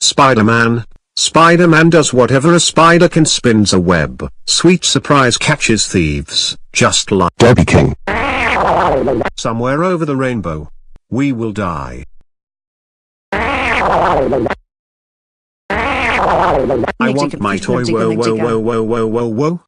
Spider-Man. Spider-Man does whatever a spider can spins a web. Sweet surprise catches thieves, just like Debbie King. somewhere over the rainbow. We will die. I want my toy whoa whoa whoa whoa whoa whoa whoa.